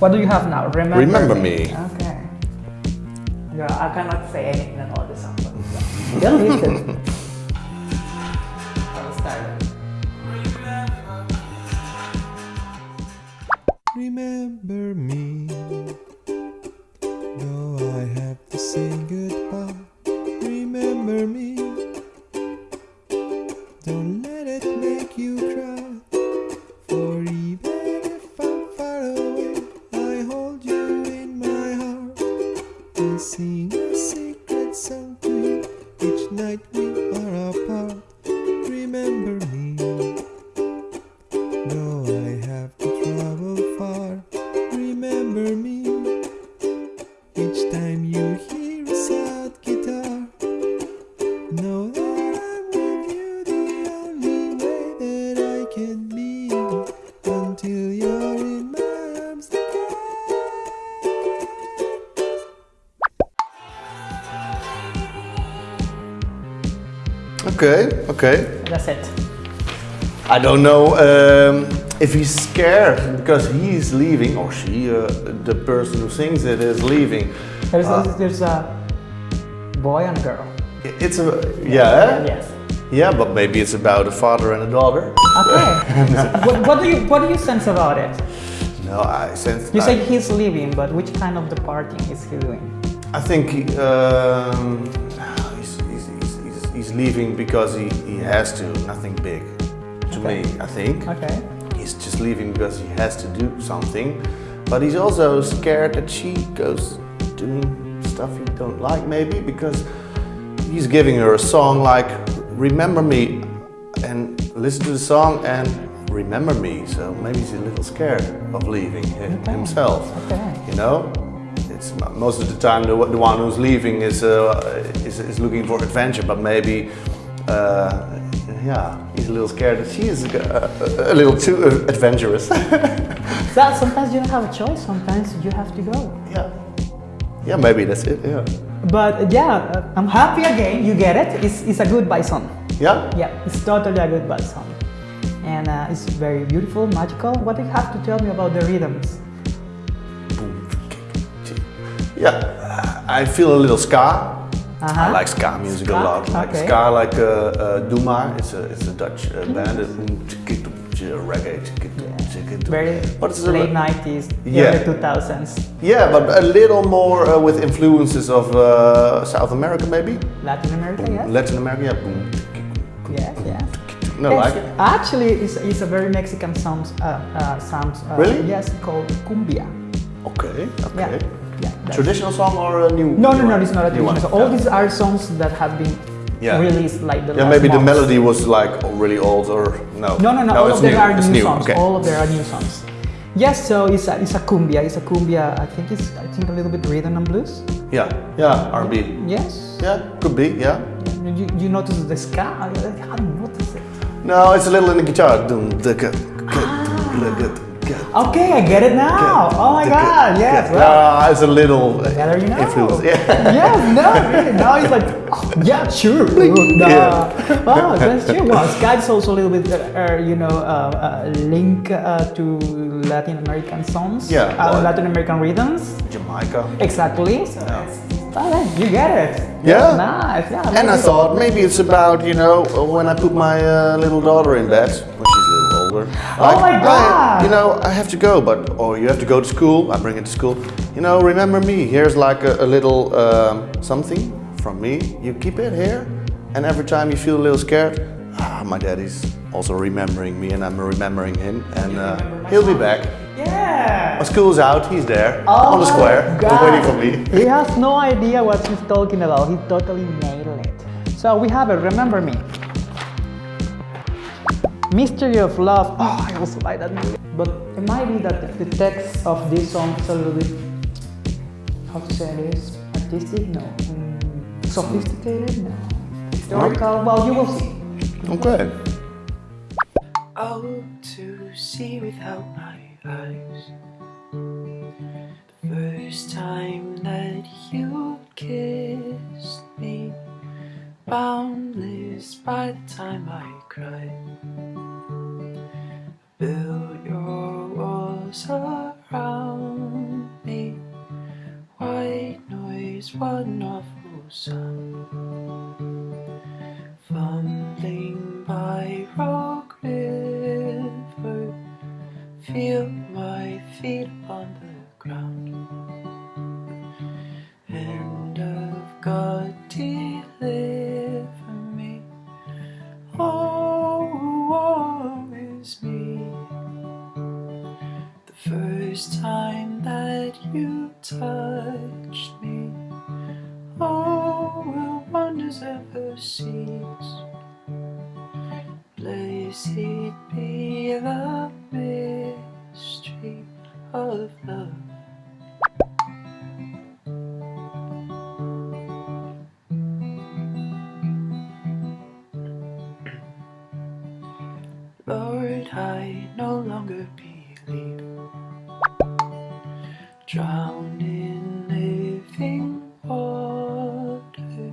What do you have now? Remember, Remember me. Okay. Yeah, I cannot say anything on all the songs. but Yeah, listen. I will start. Remember me, and sing a secret song to you each night we are apart. Remember me. Though I have to travel far, remember me. Each time you hear a sad guitar, know Okay, okay. That's it. I don't know um, if he's scared because he's leaving, or she, uh, the person who sings it, is leaving. There's, Uh, there's a boy and girl. It's a yeah, Yes. yeah, but maybe it's about a father and a daughter. Okay. what, what do you what do you sense about it? No, I sense. You I, say he's leaving, but which kind of departing is he doing? I think he, um, he's, leaving because he, he has to. Nothing big, to Okay. me. I think. Okay. He's just leaving because he has to do something, but he's also scared that she goes doing stuff he don't like, maybe because he's giving her a song like "Remember Me," and listen to the song and remember me. So maybe he's a little scared of leaving hi- Okay. himself. Okay. You know, it's most of the time the, the one who's leaving is, uh, is is looking for adventure, but maybe. Uh, yeah, he's a little scared that she is uh, a, a little too adventurous. So sometimes you don't have a choice. Sometimes you have to go. yeah, yeah, maybe that's it. Yeah, But uh, yeah, uh, I'm happy again. You get it. It's, it's a good bison. yeah. Yeah, it's totally a good bison, And uh, it's very beautiful, magical. What do you have to tell me about the rhythms? Yeah, I feel a little ska. I Uh-huh. like ska music Ska? a lot. Like Okay. ska, like uh, uh, Duma. It's a it's a Dutch uh, band. It's reggae. Very is the late 90s, Yeah. early 2000s. Yeah, but a little more uh, with influences of uh, South America, maybe. Latin America, yes? Latin America. Yeah. Boom. yes, yes. No, Yes, like. it. Actually, it's, it's a very Mexican. Uh, uh, sound, uh, Really? Yes, called cumbia. Okay. Okay. Yeah. Yeah Traditional song or a new? No, no, no, it's not a New one, traditional song. All yeah. these are songs that have been Yeah. released like the Yeah, maybe the melody was like really old or no. No, no, no. all of them new. are it's new, new. songs. Okay. All of them are new songs. Yes, so it's a, it's a cumbia. It's a cumbia. I think it's I think a little bit rhythm and blues. Yeah, yeah, R&B. Yes. Yeah, could be. Yeah. You, you notice the ska? I, I noticed it. No, it's a little in the guitar. Dum, da, ga, Ah. Ga, dum, la, ga, ga, Okay, I get it now. Oh my god. ga. Yes. Well, Yeah, it's a little uh, better you know. influence. Yeah. yes, no, really. Now it's like, oh, yeah, sure. No. Yeah. Oh, that's true. Well, is also a little bit, uh, uh, you know, uh, uh, link uh, to Latin American songs. Yeah, Uh, well- Latin American rhythms. Jamaica. Exactly. So Yeah. right, you get it. Yeah. Nice. Yeah. And I thought maybe it's about, you know, when I put my uh, little daughter in bed, when she's a little older. Oh my I- God. you know, I have to go, but, or you have to go to school, I bring it to school. You know, remember me, here's like a, a little um, something from me. You keep it here, and every time you feel a little scared, ah, my daddy's also remembering me and I'm remembering him, and uh, he'll be back. Yeah. When school's out, he's there, Oh on the square, waiting for me. He has no idea what he's talking about. He totally nailed it. So we have a Remember me. Mystery of Love. Oh, I also like that movie. But it might be that the text of this song is a little bit, how to say this, artistic? No. Mm, sophisticated? No. Historical? Well, you will see. Okay. I hope to see without my eyes. The first time that you kissed me, boundless by the time I cried. Build your walls around me. White noise, wonderful sun. awful sound Fumbling by rock river. Feel my feet upon the ground. End of God deliver Blessed be the mystery of love. Lord, I no longer believe. Drowned in living water,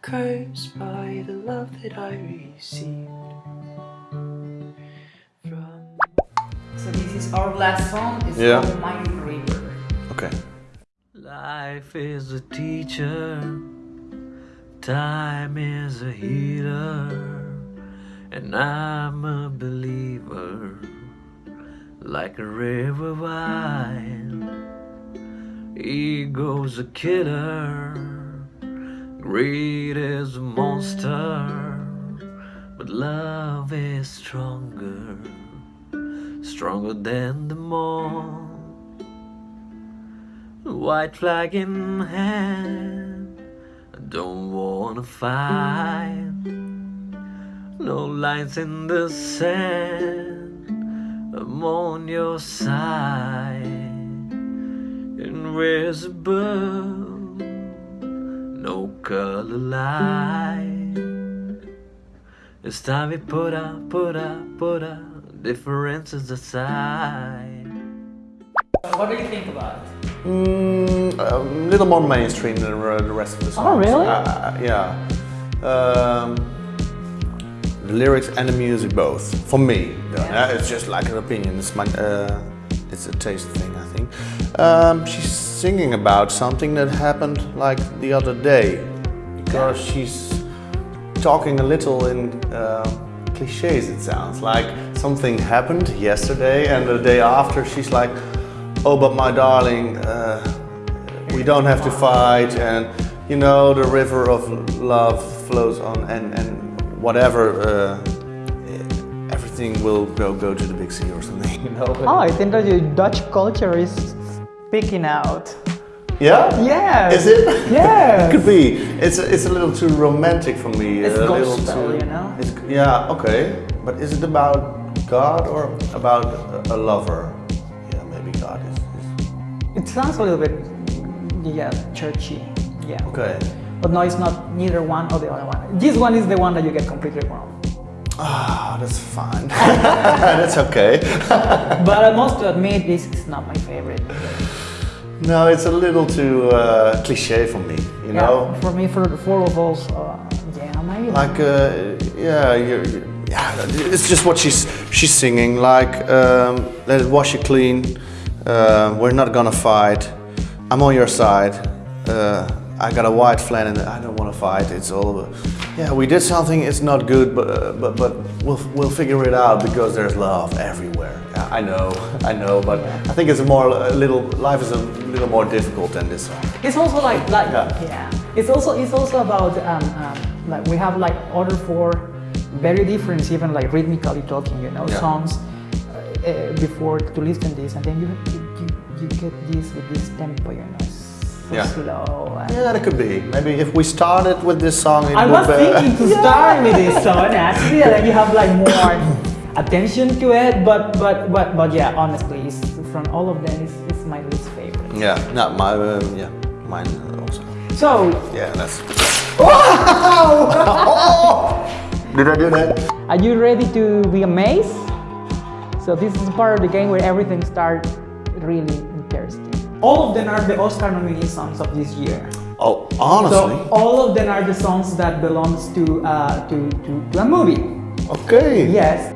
cursed by the love that I received. Our last song. is Yeah. called Mighty River. Okay. Life is a teacher, time is a healer, and I'm a believer, like a river wide. Ego's a killer, greed is a monster, but love is stronger, stronger than them all. White flag in hand, I don't wanna fight. No lines in the sand, I'm on your side. Invisible, no color light. It's time we put up, put up, put up differences aside. What do you think about it? Mm, a little more mainstream than the rest of the songs. Oh, really? Uh, yeah. Um, the lyrics and the music both. For me, though. Yeah. It's just like an opinion. It's my, uh, it's a taste thing, I think. Um, she's singing about something that happened like the other day, because she's talking a little in uh, cliches. It sounds like something happened yesterday, and the day after she's like, "Oh, but my darling, uh, we don't have to fight," and you know, the river of love flows on, and and whatever. Uh, Everything will go go to the big sea or something, you know. Oh, I think that your Dutch culture is speaking out. Yeah. Yeah. Is it? Yeah. Could be. It's a, it's a little too romantic for me. It's a little gospel, too, you know? It's, yeah. Okay. But is it about God or about a, lover? Yeah, maybe God is. is It sounds a little bit, yeah, churchy. Yeah. okay. But no, it's not neither one or the other one. This one is the one that you get completely wrong. Ah, that's fine. that's okay. But I must admit, this is not my favorite. No, it's a little too uh, cliche for me. You know. For me, for the four of us, uh, yeah, maybe. like uh, yeah you're, you yeah it's just what she's she's singing like um, let it wash you clean uh, we're not gonna fight i'm on your side uh, i got a white flag and i don't want to fight it's all about, yeah we did something it's not good but uh, but but we'll we'll figure it out because there's love everywhere yeah, i know i know but i think it's a more a little life is a little more difficult than this song It's also like like Yeah. yeah. It's also it's also about um, um, like we have like order four very different even like rhythmically talking you know Yeah. songs uh, uh, before to listen this and then you you, you get this with this tempo you know so Yeah. slow. Yeah that could be maybe if we started with this song it I was be- thinking to start with this song actually and then you have like more attention to it but but but but yeah honestly it's, from all of them it's, it's my least favorite. Yeah, no, my um, yeah, mine also. So Yeah, that's. Did I do that? Are you ready to be amazed? So this is part of the game where everything starts really interesting. All of them are the Oscar nominee songs of this year. Oh, honestly. So all of them are the songs that belongs to uh, to, to, to a movie. okay. Yes.